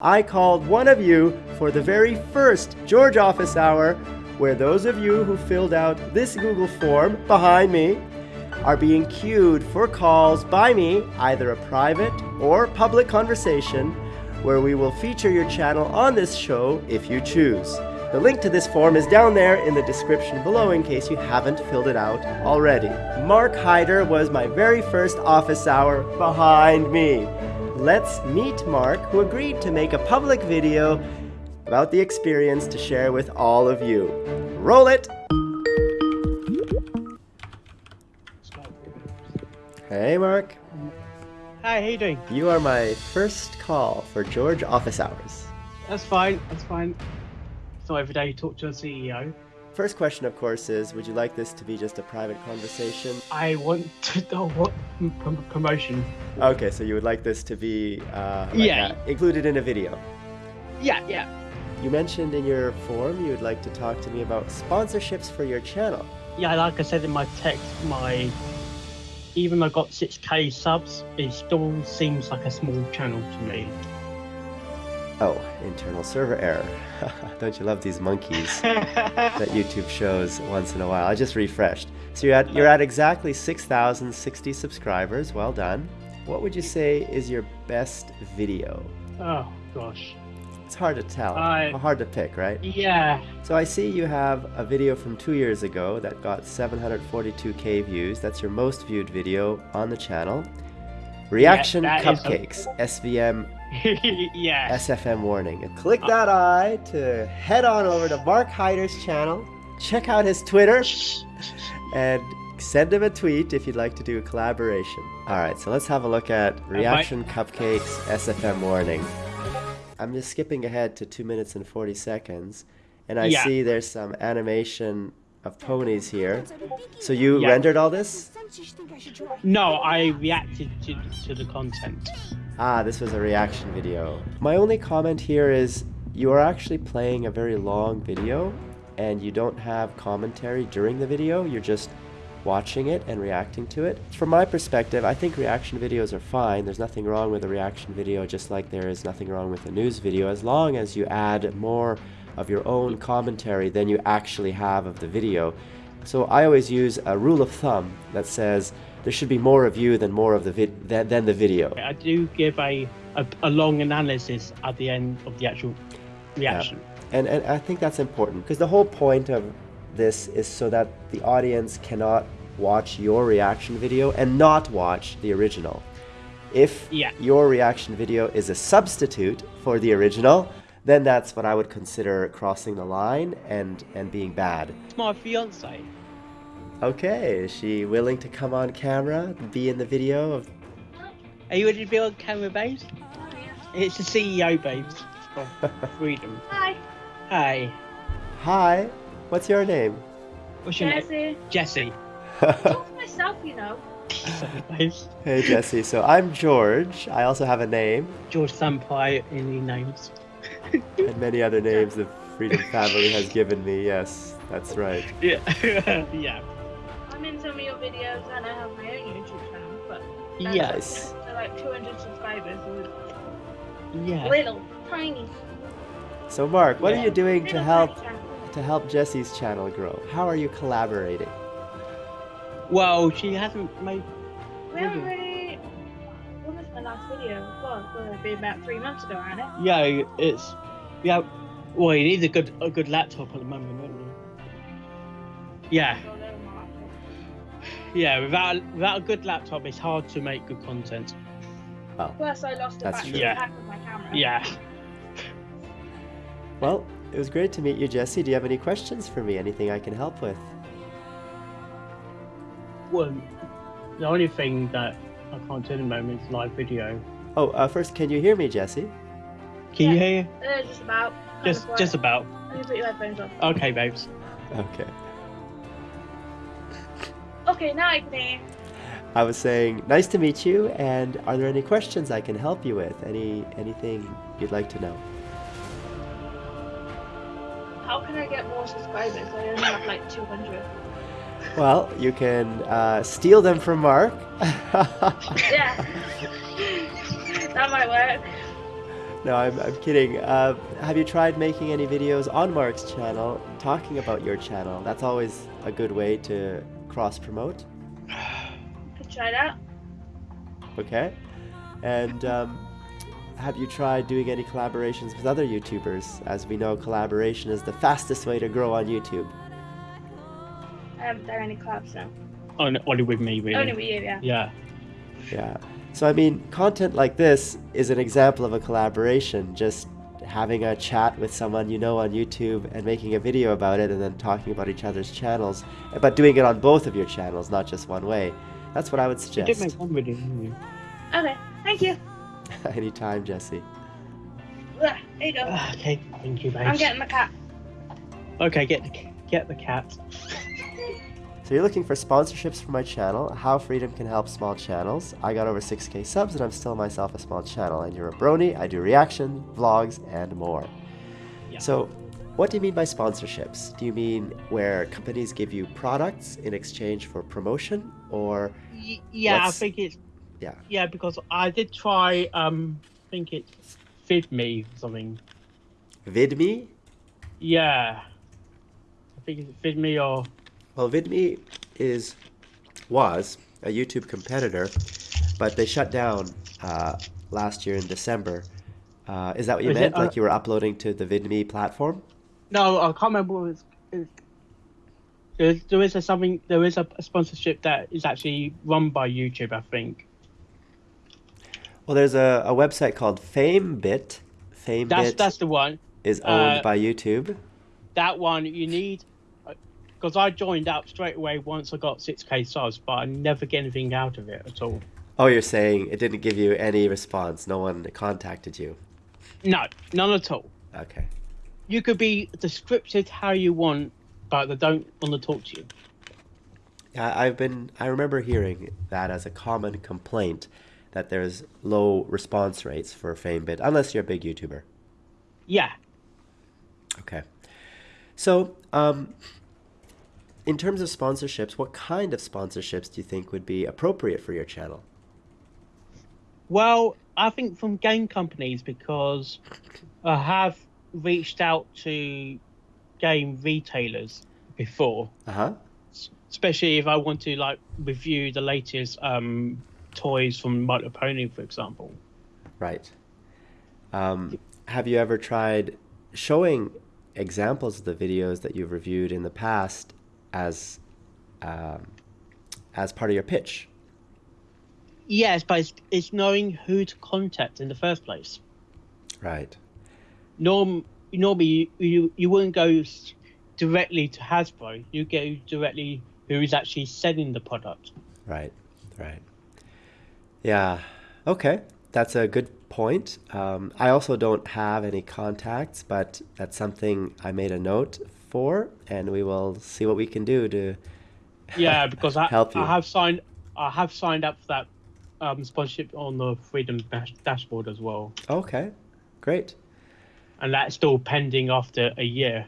I called one of you for the very first George Office Hour, where those of you who filled out this Google form behind me are being queued for calls by me, either a private or public conversation, where we will feature your channel on this show if you choose. The link to this form is down there in the description below in case you haven't filled it out already. Mark Hyder was my very first office hour behind me. Let's meet Mark, who agreed to make a public video about the experience to share with all of you. Roll it! Hey Mark, Hi, how you doing? you are my first call for George Office Hours. That's fine. That's fine. Not every day you talk to a CEO. First question, of course, is would you like this to be just a private conversation? I want to know what prom- promotion. Okay, so you would like this to be uh, like Yeah. a- included in a video. Yeah, yeah. You mentioned in your form you would like to talk to me about sponsorships for your channel. Yeah, like I said in my text, my even though I got 6k subs, it still seems like a small channel to me. Oh, internal server error. Don't you love these monkeys that YouTube shows once in a while? I just refreshed. So you're at, you're at exactly 6,060 subscribers. Well done. What would you say is your best video? oh gosh. It's hard to tell. I- Hard to pick, right? Yeah. So I see you have a video from two years ago that got 742k views. That's your most viewed video on the channel. Reaction a- Cupcakes, SFM, yeah. SFM warning. And click that eye to head on over to Mark Hyder's channel, check out his Twitter, and send him a tweet if you'd like to do a collaboration. Alright, so let's have a look at Reaction Cupcakes, SFM warning. I'm just skipping ahead to 2 minutes and 40 seconds, and I Yeah. see there's some animation of ponies here. So you Yeah. rendered all this? No, I reacted to, to the content. Ah, this was a reaction video. My only comment here is you are actually playing a very long video and you don't have commentary during the video, you're just watching it and reacting to it. From my perspective, I think reaction videos are fine. There's nothing wrong with a reaction video just like there is nothing wrong with a news video as long as you add more of your own commentary than you actually have of the video. So I always use a rule of thumb that says there should be more of you than more of the vid- than, than the video. I do give a, a, a long analysis at the end of the actual reaction. And, and I think that's important because the whole point of this is so that the audience cannot watch your reaction video and not watch the original. If Yeah. your reaction video is a substitute for the original, then that's what I would consider crossing the line and, and being bad. It's my fiance. Okay, is she willing to come on camera, be in the video of Are you ready to be on camera, babes? It's the CEO, babes. Of Freedom. Hi, Hi. Hi, what's your name? what's your name? Jesse. Jesse. Talk to myself, you know. Sorry. Hey Jesse, so I'm George. I also have a name George Sampaio any names. and many other names the Freedom family has given me. Yes, that's right. Yeah. yeah. I'm in some of your videos and I have my own YouTube channel, but that's Yes. to like 200 subscribers. Yeah. Little, tiny. So Mark, what are you doing to help to help Jesse's channel grow? How are you collaborating? Well, she hasn't made. We haven't Really? really. When was my last video? Well, it would have been about three months ago, hadn't it? Yeah, it's. Yeah. Well, you need a good a good laptop at the moment, don't you? Yeah. Yeah. Without without a good laptop, it's hard to make good content. Well, Plus, I lost the That's battery. Yeah. pack of my camera. Yeah. Well, it was great to meet you, Jesse. Do you have any questions for me? Anything I can help with? Well, the only thing that I can't do at the moment is live video. Oh, uh, first, can you hear me, Jesse? Can you hear? Uh, just about. Just just about. Let me put your headphones on. Okay, babes. Okay. Okay, now I can. I was saying, nice to meet you. And are there any questions I can help you with? Any anything you'd like to know? How can I get more subscribers? I only have like 200. Well, you can uh, steal them from Mark. Yeah. that might work. No, I'm, I'm kidding. Uh, have you tried making any videos on Mark's channel talking about your channel? That's always a good way to cross promote. Could try that. Okay. And um, have you tried doing any collaborations with other YouTubers? As we know, collaboration is the fastest way to grow on YouTube. I haven't done any collabs now. Only, only with me, really. Only with you, yeah. Yeah. Yeah. So, I mean, content like this is an example of a collaboration. Just having a chat with someone you know on YouTube and making a video about it and then talking about each other's channels, but doing it on both of your channels, not just one way. That's what I would You suggest. did make one video, didn't you? Okay, thank you. Anytime, Jesse. There you go. Ah, Okay, thank you, I'm getting the cat. Okay, get the get the cat. So you're looking for sponsorships for my channel, how freedom can help small channels. I got over 6k subs and I'm still myself a small channel. And you're a brony, I do reaction, vlogs, and more. Yeah. So what do you mean by sponsorships? Do you mean where companies give you products in exchange for promotion or Y- yeah, I think it's yeah. yeah because I did try. Um, I think it's FidMe or something. VidMe? Yeah, I think it's FidMe or Well, VidMe is was a YouTube competitor, but they shut down uh, last year in December. Uh, is that what you meant? uh, like you were uploading to the VidMe platform? no, I can't remember. What it was, there, is a something. There is a, a sponsorship that is actually run by YouTube. I think Well, there's a, a website called FameBit. FameBit that's that's the one. is owned uh, by YouTube. That one you need. Because I joined up straight away once I got 6k subs, but I never get anything out of it at all. Oh, you're saying it didn't give you any response. No one contacted you. No, none at all. Okay. You could be descriptive how you want, but they don't want to talk to you. Yeah, I've been. I remember hearing that as a common complaint that there's low response rates for FameBit, unless you're a big YouTuber. Yeah. Okay. So, um, in terms of sponsorships, what kind of sponsorships do you think would be appropriate for your channel? Well, I think from game companies because I have reached out to game retailers before, Uh huh. especially if I want to like review the latest um, toys from Little Pony, for example. Right. Um, have you ever tried showing examples of the videos that you've reviewed in the past as um, as part of your pitch? Yes, but it's, it's knowing who to contact in the first place. Right. Norm, normally you, you, you wouldn't go directly to Hasbro. You go directly who is actually selling the product. Right. Right. Yeah. Okay. That's a good point. Um, I also don't have any contacts, but that's something I made a note for, and we will see what we can do to Yeah, because I, help you. I have signed I have signed up for that um, sponsorship on the Freedom dash- dashboard as well, Okay. Great. and that's still pending after a year.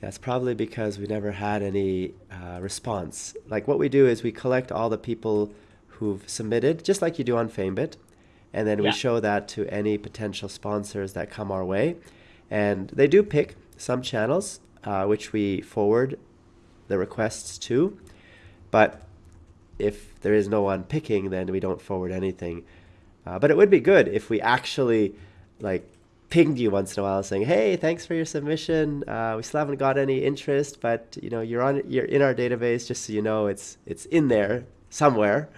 That's probably because we never had any uh, response. Like what we do is we collect all the people who've submitted, just like you do on FameBit, and then we Yeah. show that to any potential sponsors that come our way. And they do pick some channels, uh, which we forward the requests to. But if there is no one picking, then we don't forward anything. Uh, but it would be good if we actually like pinged you once in a while saying, "Hey, thanks for your submission. Uh, we still haven't got any interest, but you know you're on you're in our database. Just so you know, it's it's in there somewhere."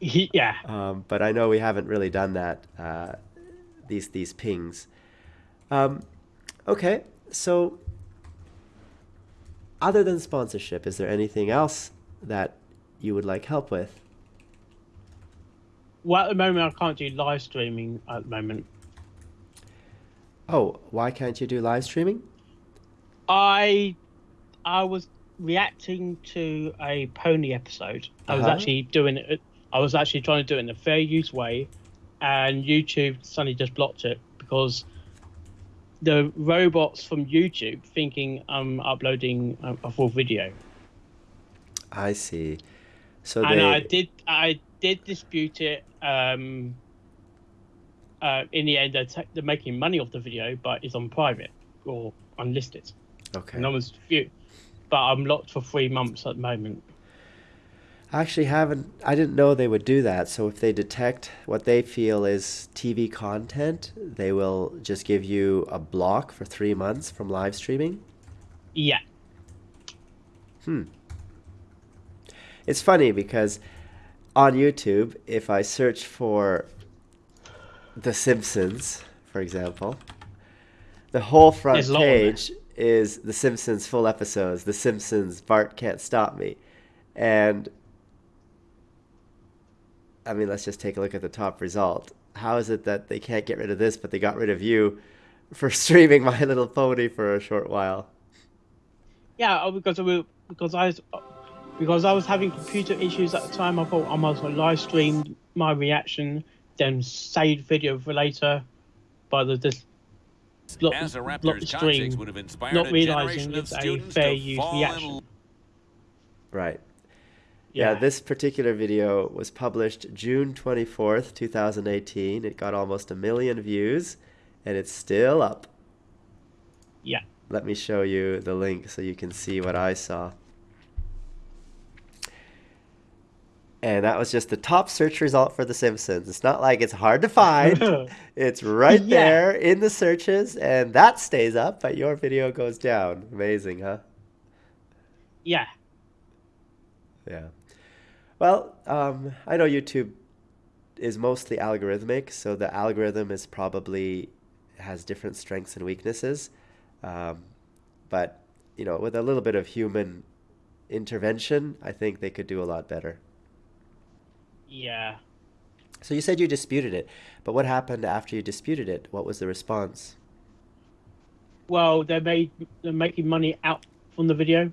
yeah, Um, but I know we haven't really done that. Uh, these these pings. Um, okay, so other than sponsorship, is there anything else that you would like help with? well at the moment I can't do live streaming at the moment. Oh, why can't you do live streaming? I I was reacting to a pony episode. I was Uh-huh. actually doing it. I was actually trying to do it in a fair use way, and YouTube suddenly just blocked it because the robots from YouTube thinking I'm uploading a, a full video. I see. So and they I did I did dispute it. Um, uh, in the end they're, they're making money off the video, but it's on private or unlisted. Okay. No one's view. But I'm locked for three months at the moment. I actually haven't. I didn't know they would do that. So if they detect what they feel is TV content, they will just give you a block for three months from live streaming. Yeah. Hmm. It's funny because on YouTube, if I search for The Simpsons, for example, the whole front There's a lot on there. page is The Simpsons full episodes. The Simpsons, Bart Can't Stop Me. And I mean, let's just take a look at the top result. How is it that they can't get rid of this, but they got rid of you for streaming My Little Pony for a short while? Yeah, oh, because I because I was, because I was having computer issues at the time. I thought I might as well live stream my reaction, then save video for later. But the this block, As a block Raptors the stream, would have inspired not realizing generation of it's a students fair to use fall in reaction. Right. Yeah. this particular video was published June 24th, 2018. It got almost a million views and it's still up. Yeah. Let me show you the link so you can see what I saw. And that was just the top search result for The Simpsons. It's not like it's hard to find. it's right Yeah. there in the searches, and that stays up, but your video goes down. Amazing, huh? Yeah. Yeah. Well, um, I know YouTube is mostly algorithmic, so the algorithm is probably has different strengths and weaknesses. Um, but you know, with a little bit of human intervention, I think they could do a lot better. Yeah. So you said you disputed it, but what happened after you disputed it? What was the response? Well, they made they're making money out from the video.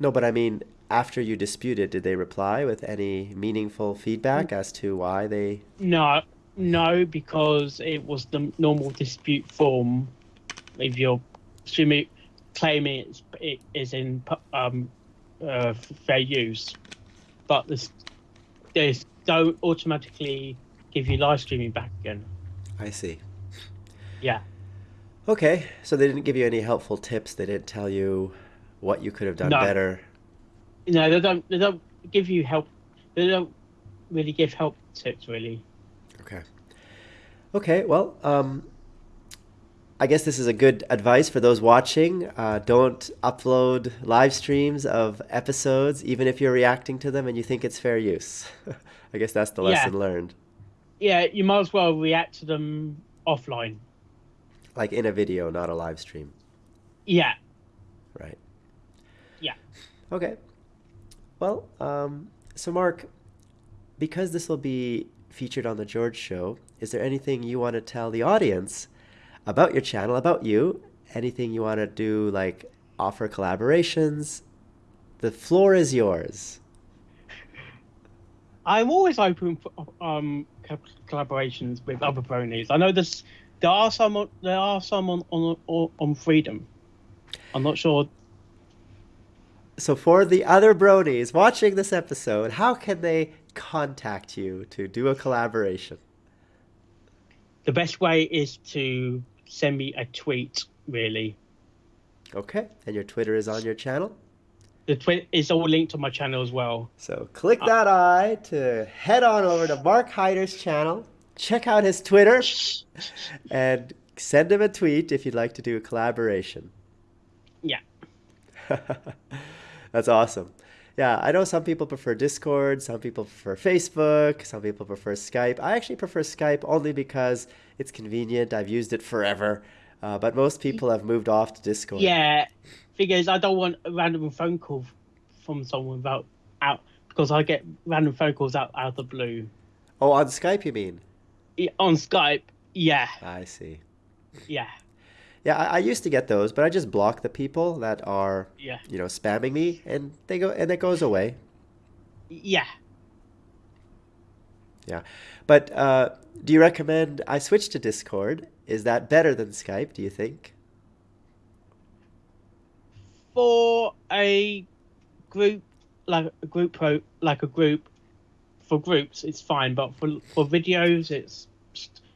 No, but I mean, after you disputed, did they reply with any meaningful feedback as to why they? No, no, because it was the normal dispute form. If you're assuming, claiming it's, it is in um, uh, fair use, but this, they don't automatically give you live streaming back again. I see. Yeah. Okay, so they didn't give you any helpful tips. They didn't tell you what you could have done No. better. No, they don't. They don't give you help. They don't really give help tips, really. Okay. Okay, well, um, I guess this is a good advice for those watching. Uh, don't upload live streams of episodes, even if you're reacting to them and you think it's fair use. I guess that's the Yeah. lesson learned. Yeah, you might as well react to them offline. Like in a video, not a live stream. Yeah. Okay. Well, um, so Mark, because this will be featured on the George Show, is there anything you want to tell the audience about your channel, about you? Anything you want to do, like offer collaborations? The floor is yours. I'm always open for um collaborations with other bronies. I know this. There are some. There are some on on, on Freedom. I'm not sure. So, for the other bronies watching this episode, how can they contact you to do a collaboration? The best way is to send me a tweet. Really, Okay, and your Twitter is on your channel? the tweet is all linked to my channel as well. So click that uh, eye to head on over to Mark Hyder's channel, check out his Twitter, and send him a tweet if you'd like to do a collaboration. Yeah. That's awesome. Yeah, I know some people prefer Discord, some people prefer Facebook, some people prefer Skype. I actually prefer Skype only because it's convenient. I've used it forever. Uh, but most people have moved off to Discord. Yeah. Thing is, I don't want a random phone call from someone without out because I get random phone calls out out of the blue. Oh, on Skype, you mean? Yeah, On Skype, yeah, I see. yeah, Yeah, I, I used to get those, but I just block the people that are, yeah, you know, spamming me, and they go, and it goes away. yeah. Yeah, but uh, do you recommend I switch to Discord? Is that better than Skype? Do you think? For a group like a group pro like a group for groups it's fine, but for for videos it's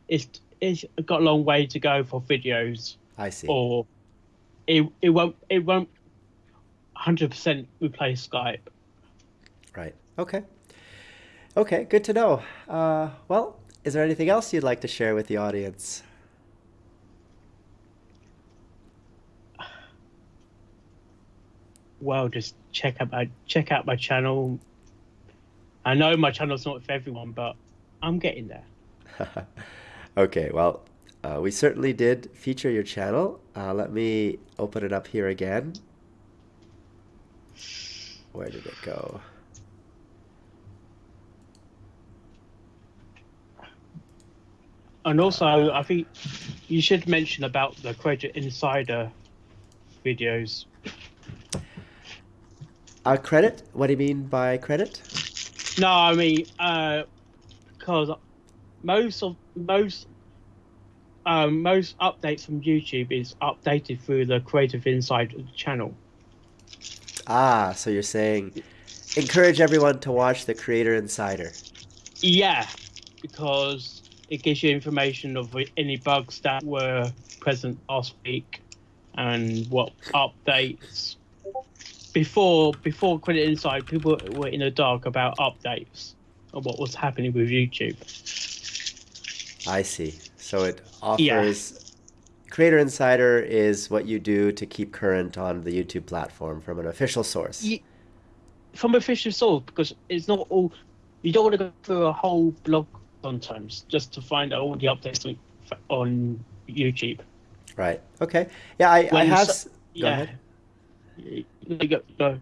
it's it's got a long way to go for videos, I see. or it it won't it won't hundred percent replace Skype. Right. Okay. Okay, good to know. Uh, well, is there anything else you'd like to share with the audience? Well, just check out my check out my channel. I know my channel's not for everyone, but I'm getting there. okay, well, uh, we certainly did feature your channel. Uh, let me open it up here again. Where did it go? And also, I think you should mention about the Creator Insider videos. Uh, credit? What do you mean by credit? No, I mean, uh, because most of most um, most updates from YouTube is updated through the Creator Insider channel. Ah, so you're saying encourage everyone to watch the Creator Insider. Yeah, because it gives you information of any bugs that were present last week and what updates. Before before Credit Inside, people were in the dark about updates and what was happening with YouTube. I see. So it offers Creator Insider is what you do to keep current on the YouTube platform from an official source. Ye- From official source, because it's not all. You don't want to go through a whole blog sometimes just to find out all the updates on, YouTube. Right. Okay. Yeah, I, I have. so- Go yeah. go.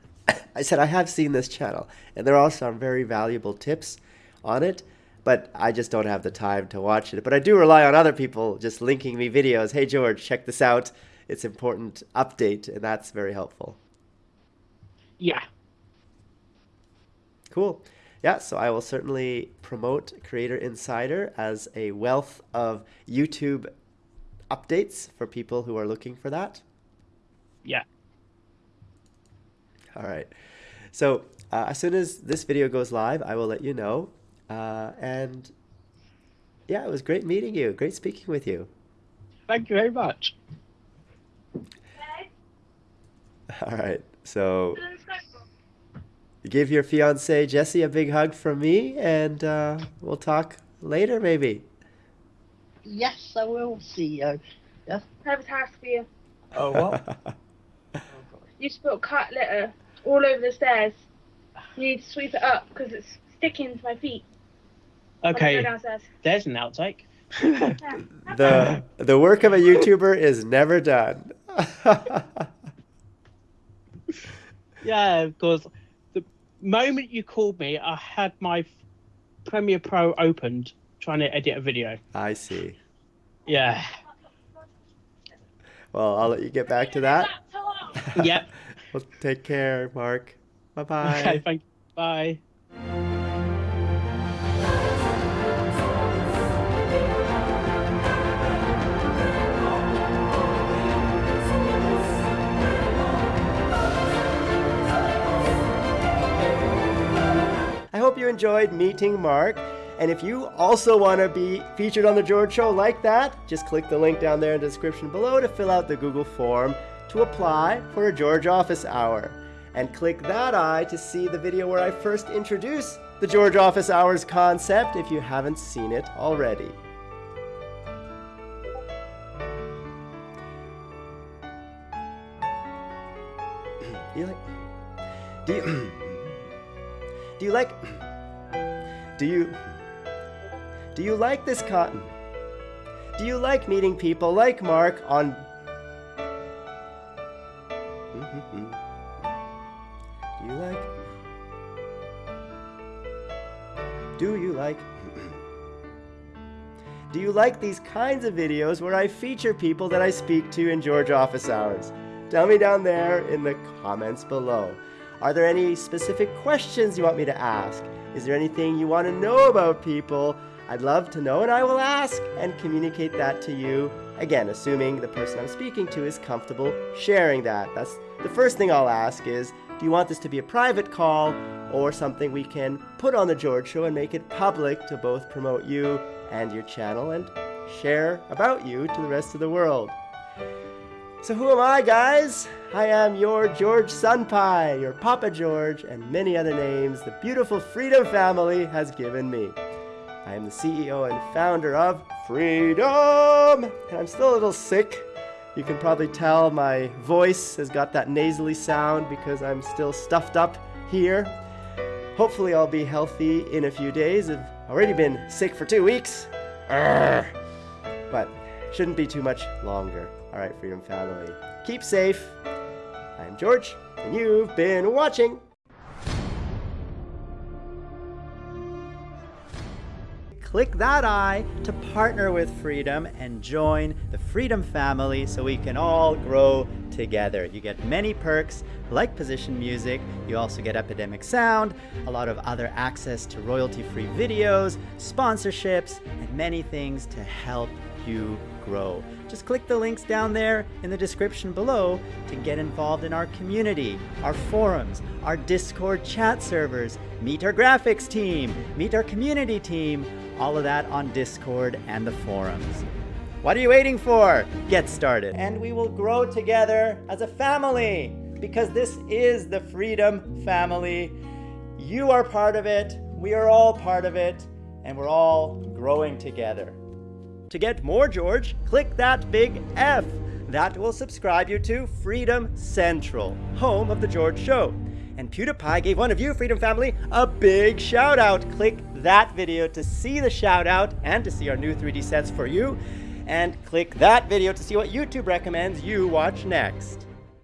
I said I have seen this channel, and there are some very valuable tips on it, but I just don't have the time to watch it. But I do rely on other people just linking me videos. Hey George, check this out. It's important update, and that's very helpful. Yeah. Cool. Yeah, so I will certainly promote Creator Insider as a wealth of YouTube updates for people who are looking for that. Yeah. All right. So uh, as soon as this video goes live, I will let you know. Uh, and yeah, it was great meeting you. Great speaking with you. Thank you very much. All right. So give your fiance Jesse a big hug from me, and uh, we'll talk later, maybe. Yes, I will see you. I have a task for you. Oh, what? You spilled cat litter all over the stairs. You need to sweep it up because it's sticking to my feet. When I go Okay, there's an outtake. Yeah. the the work of a YouTuber is never done. yeah, because the moment you called me, I had my Premiere Pro opened trying to edit a video. I see. Yeah. Well, I'll let you get back to that. Yep. well, take care, Mark. Bye bye. Okay, thank Bye. Hope you enjoyed meeting Mark. And if you also want to be featured on The George Show like that, just click the link down there in the description below to fill out the Google form to apply for a George Office Hour. And click that eye to see the video where I first introduce the George Office Hours concept if you haven't seen it already. You like? Do you? Do you like? Do you? Do you like this cotton? Do you like meeting people like Mark on? Do you like? Do you like? Do you like these kinds of videos where I feature people that I speak to in George Office Hours? Tell me down there in the comments below. Are there any specific questions you want me to ask? Is there anything you want to know about people? I'd love to know and I will ask and communicate that to you. Again, assuming the person I'm speaking to is comfortable sharing that. That's the first thing I'll ask is, do you want this to be a private call or something we can put on The George Show and make it public to both promote you and your channel and share about you to the rest of the world. So who am I, guys? I am your George Sunpie, your Papa George, and many other names the beautiful Freedom family has given me. I am the CEO and founder of Freedom! And I'm still a little sick. You can probably tell my voice has got that nasally sound because I'm still stuffed up here. Hopefully I'll be healthy in a few days. I've already been sick for two weeks. But shouldn't be too much longer. All right, Freedom Family. Keep safe. I'm George, and you've been watching. Click that eye to partner with Freedom and join the Freedom family so we can all grow together. You get many perks like position music, you also get Epidemic Sound, a lot of other access to royalty-free videos, sponsorships, and many things to help you grow. Just click the links down there in the description below to get involved in our community, our forums, our Discord chat servers, meet our graphics team, meet our community team, all of that on Discord and the forums. What are you waiting for? Get started. And we will grow together as a family because this is the Freedom Family. You are part of it, we are all part of it, and we're all growing together. To get more George, click that big F. That will subscribe you to Freedom Central, home of The George Show. And PewDiePie gave one of you, Freedom Family, a big shout out. Click that video to see the shout out and to see our new 3D sets for you. And click that video to see what YouTube recommends you watch next.